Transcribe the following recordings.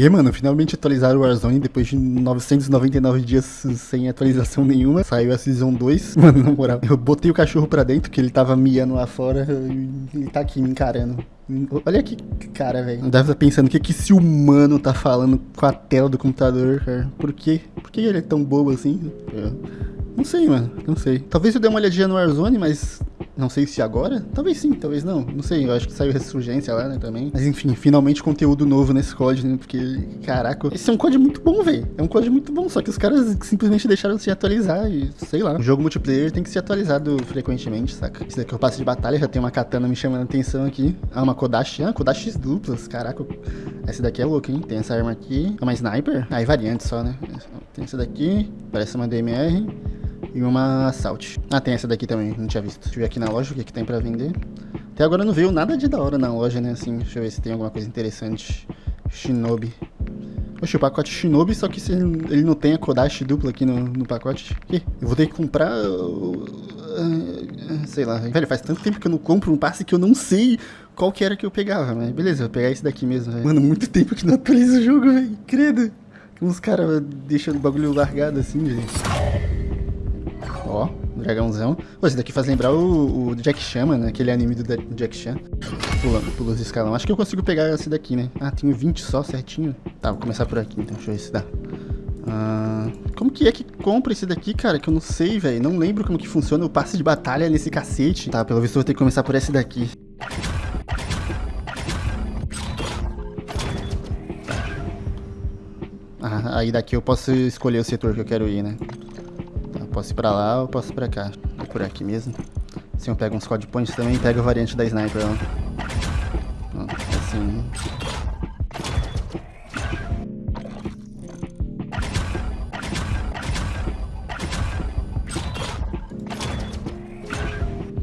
E, mano, finalmente atualizaram o Warzone depois de 999 dias sem atualização nenhuma. Saiu a Season 2. Mano, na moral, eu botei o cachorro pra dentro, que ele tava miando lá fora, e ele tá aqui me encarando. Olha que cara, velho. Deve estar pensando o que, que esse humano tá falando com a tela do computador, cara. Por quê? Por que ele é tão bobo assim? Eu... Não sei, mano. Não sei. Talvez eu dê uma olhadinha no Warzone, mas não sei se agora. Talvez sim, talvez não. Não sei. Eu acho que saiu Ressurgência lá, né, também. Mas enfim, finalmente conteúdo novo nesse código, né? Porque, caraca, esse é um código muito bom, velho. É um código muito bom, só que os caras simplesmente deixaram de se atualizar e, sei lá. O jogo multiplayer tem que ser atualizado frequentemente, saca? Esse daqui eu passo de batalha, já tem uma katana me chamando a atenção aqui. Ah, uma Kodashi. Ah, Kodashi duplas, caraca. Essa daqui é louca, hein? Tem essa arma aqui. É uma sniper. Ah, variante só, né? Tem essa daqui. Parece uma DMR e uma Assault. Ah, tem essa daqui também, não tinha visto. Deixa eu ver aqui na loja o que, que tem pra vender. Até agora não veio nada de da hora na loja, né, assim. Deixa eu ver se tem alguma coisa interessante. Shinobi. Oxe, o pacote Shinobi, só que se ele não tem a Kodashi dupla aqui no, no pacote. Ih, eu vou ter que comprar... Uh, sei lá, velho, faz tanto tempo que eu não compro um passe que eu não sei qual que era que eu pegava, mas beleza, vou pegar esse daqui mesmo, véio. Mano, muito tempo que não atualiza o jogo, velho, credo. Uns caras deixando o bagulho largado assim, gente. Ó, dragãozão. Pô, esse daqui faz lembrar o, o Jack Chan, mano, aquele anime do, Jack Chan. Pulando, pula os escalão. Acho que eu consigo pegar esse daqui, né? Ah, tenho 20 só, certinho. Tá, vou começar por aqui, então. Deixa eu ver se dá. Ah, como que é que compra esse daqui, cara? Que eu não sei, velho. Não lembro como que funciona o passe de batalha nesse cacete. Tá, pelo visto eu vou ter que começar por esse daqui. Ah, aí daqui eu posso escolher o setor que eu quero ir, né? Posso ir pra lá ou posso ir pra cá. É por aqui mesmo. Assim eu pego uns code points também e pego a variante da sniper lá. assim.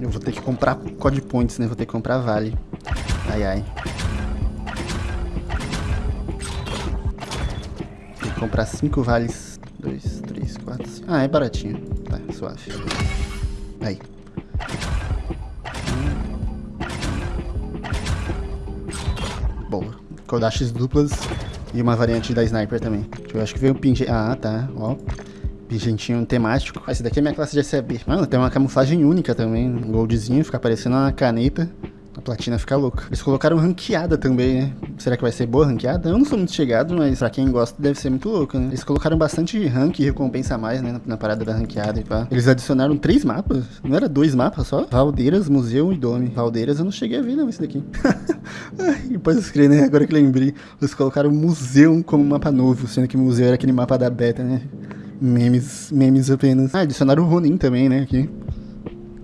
Eu vou ter que comprar code points, né? Vou ter que comprar vale. Ai, ai. Tem que comprar 5 vales dois, cinco. Ah, é baratinho. Tá, suave. Aí. Boa. Kodashis duplas e uma variante da Sniper também. Eu acho que veio um pingente... Ah, tá. Ó. Pingentinho temático. Ah, esse daqui é minha classe de SAB. Mano, tem uma camuflagem única também. Um goldzinho, fica parecendo uma caneta. A platina fica louca. Eles colocaram ranqueada também, né? Será que vai ser boa ranqueada? Eu não sou muito chegado, mas pra quem gosta deve ser muito louco, né? Eles colocaram bastante rank e recompensa a mais, né? Na, na, parada da ranqueada e pá. Eles adicionaram três mapas. Não era dois mapas só? Valdeiras, Museu e Dome. Valdeiras eu não cheguei a ver, não, esse daqui. Ai, pode escrever, né? Agora que lembrei. Eles colocaram Museu como mapa novo, sendo que o Museu era aquele mapa da beta, né? Memes, memes apenas. Ah, adicionaram o Ronin também, né? Aqui.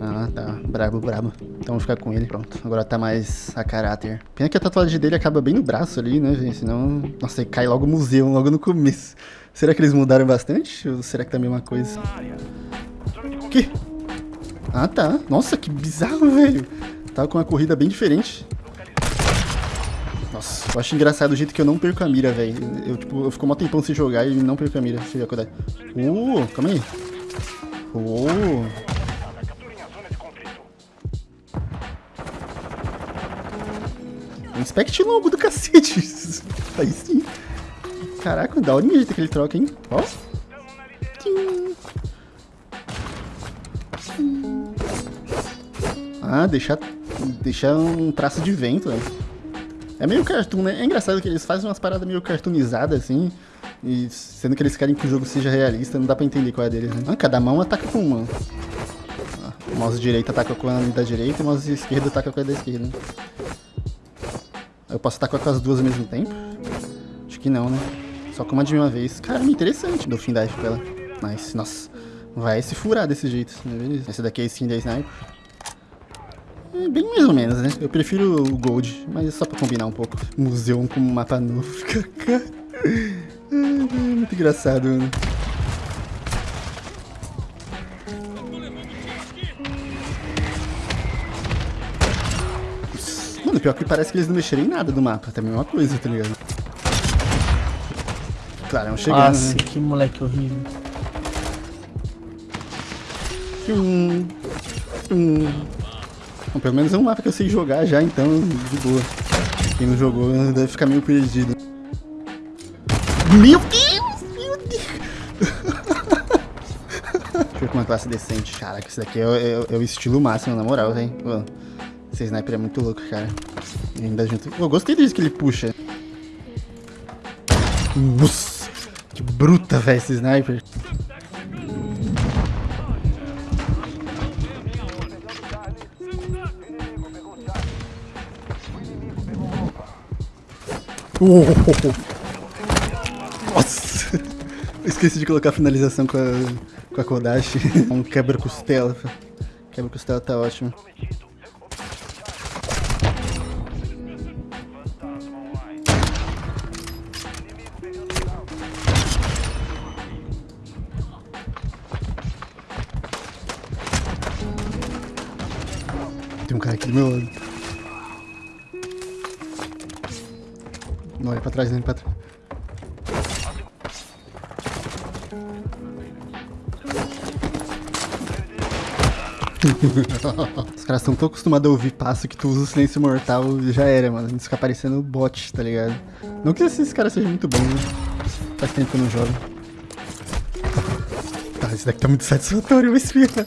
Ah, tá. Brabo, brabo. Então vou ficar com ele, pronto. Agora tá mais a caráter. Pena que a tatuagem dele acaba bem no braço ali, né, gente? Senão... Nossa, cai logo o museu, logo no começo. Será que eles mudaram bastante? Ou será que tá a mesma coisa? Que? Ah, tá. Nossa, que bizarro, velho. Tava com uma corrida bem diferente. Nossa, eu acho engraçado o jeito que eu não perco a mira, velho. Eu, tipo, eu fico um tempão sem jogar e não perco a mira. Deixa eu ver a quantidade. Uh, calma aí. Uh, Inspect logo do cacete. Aí sim. Caraca, o jeito que ele troca, hein? Ó. Ah, deixar, deixar um traço de vento, né? É meio cartoon, né? É engraçado que eles fazem umas paradas meio cartoonizadas, assim. E sendo que eles querem que o jogo seja realista, não dá pra entender qual é deles, né? Ah, cada mão ataca com uma. Ah, o mouse direito ataca com a da direita o mouse esquerdo ataca com a da esquerda. Eu posso atacar com as duas ao mesmo tempo? Acho que não, né? Só com uma de uma vez. Caramba, interessante. Dou fim dive pra ela. Nice. Nossa. Vai se furar desse jeito. Né? Beleza. Esse daqui é skin da Sniper. É bem mais ou menos, né? Eu prefiro o Gold, mas é só pra combinar um pouco. Museu com mapa novo. Muito engraçado, mano. Pior que parece que eles não mexeram em nada do mapa. Também é uma coisa, tá ligado? Claro, é chegando, Nossa, né? que moleque horrível. Hum, hum. Bom, pelo menos é um mapa que eu sei jogar já, então, de boa. Quem não jogou deve ficar meio perdido. Meu Deus! Meu Deus! Deixa eu com uma classe decente. Caraca, esse daqui é, é, é o estilo máximo, na moral, velho. Esse sniper é muito louco, cara. E ainda junto... Eu gostei disso que ele puxa. Nossa! Que bruta, velho, esse sniper. Nossa! Esqueci de colocar a finalização com a, com a Kodashi. um quebra-costela. Quebra-costela tá ótimo. Tem um cara aqui do meu lado. Não olha pra trás, nem pra trás. Os caras estão tão acostumados a ouvir passo que tu usa o silêncio mortal já era, mano. Isso fica parecendo bot, tá ligado? Não que esses caras sejam muito bons, né? Faz tempo que eu não jogo. Tá, esse daqui tá muito satisfatório, mas filha.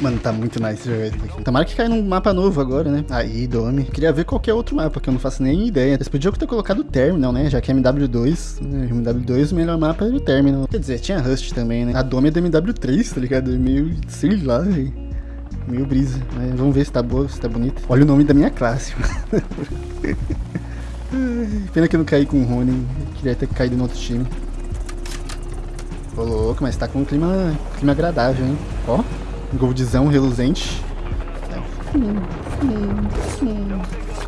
Mano, tá muito nice jogar isso aqui. Tomara que caia num mapa novo agora, né? Aí, Dome. Queria ver qualquer outro mapa, que eu não faço nem ideia. Eles podiam ter colocado o Terminal, né? Já que é MW2. Né? MW2, o melhor mapa é o Terminal. Quer dizer, tinha Rust também, né? A Dome é do MW3, tá ligado? Meio, sei lá, velho. Meio brisa. Vamos ver se tá boa, se tá bonita. Olha o nome da minha classe. Pena que eu não caí com o Rony. Queria ter caído no outro time. Ô louco, mas tá com um clima, clima agradável, hein? Ó. Goldzão reluzente.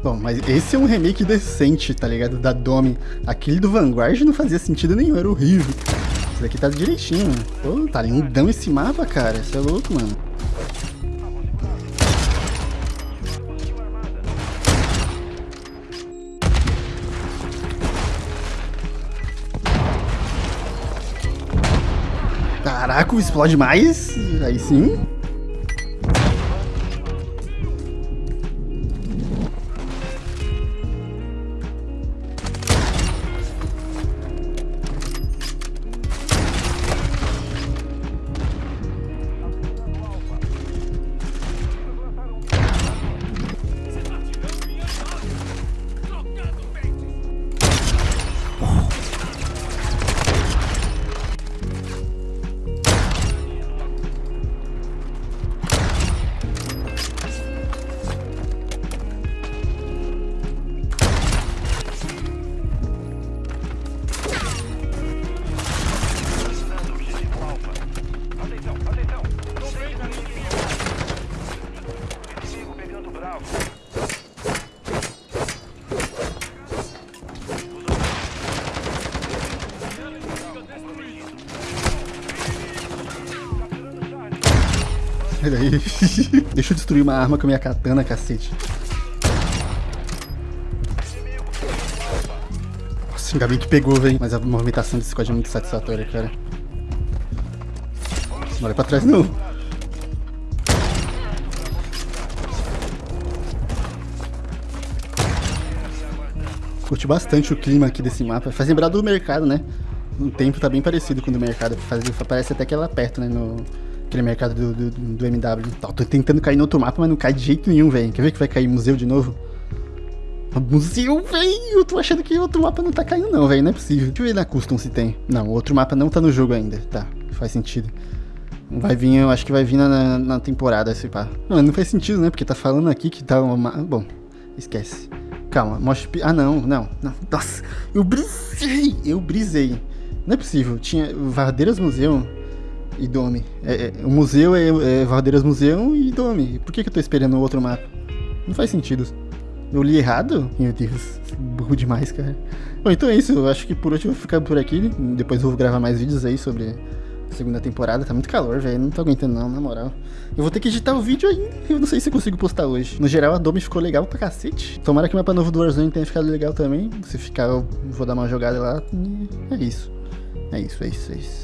Bom, mas esse é um remake decente, tá ligado? Da Dome. Aquele do Vanguard não fazia sentido nenhum, era horrível. Esse daqui tá direitinho, mano. Pô, tá lindão esse mapa, cara. Isso é louco, mano. Caraca, explode mais. Aí sim. Aí. Deixa eu destruir uma arma com a minha katana, cacete. Nossa, ainda bem que pegou, velho. Mas a movimentação desse código é muito satisfatória, cara. Não olha pra trás, não. Curti bastante o clima aqui desse mapa. Faz lembrar do mercado, né? O tempo tá bem parecido com o do mercado. Faz, parece até que ela perto, né? No, aquele mercado do, do, do MW. Tô tentando cair no outro mapa, mas não cai de jeito nenhum, velho. Quer ver que vai cair museu de novo? Museu, velho! Eu tô achando que outro mapa não tá caindo não, velho. Não é possível. Deixa eu ver na custom se tem. Não, outro mapa não tá no jogo ainda. Tá, faz sentido. Vai vir, eu acho que vai vir na, na temporada esse pá. Não, não faz sentido, né? Porque tá falando aqui que tá uma... Bom, esquece. Calma, mostra... Ah, não, não, não. Nossa, eu brisei! Eu brisei. Não é possível. Tinha Vardeiras Museu e Dome. É, é, o museu é, é Vardeiras Museu e Dome. Por que, que eu tô esperando outro mapa? Não faz sentido. Eu li errado? Meu Deus, burro demais, cara. Bom, então é isso. Eu acho que por hoje eu vou ficar por aqui. Depois eu vou gravar mais vídeos aí sobre a segunda temporada. Tá muito calor, velho. Não tô aguentando, não, na moral. Eu vou ter que editar o vídeo ainda. Eu não sei se eu consigo postar hoje. No geral, a Domi ficou legal pra cacete. Tomara que o mapa novo do Warzone tenha ficado legal também. Se ficar, eu vou dar uma jogada lá. É isso. É isso, é isso, é isso.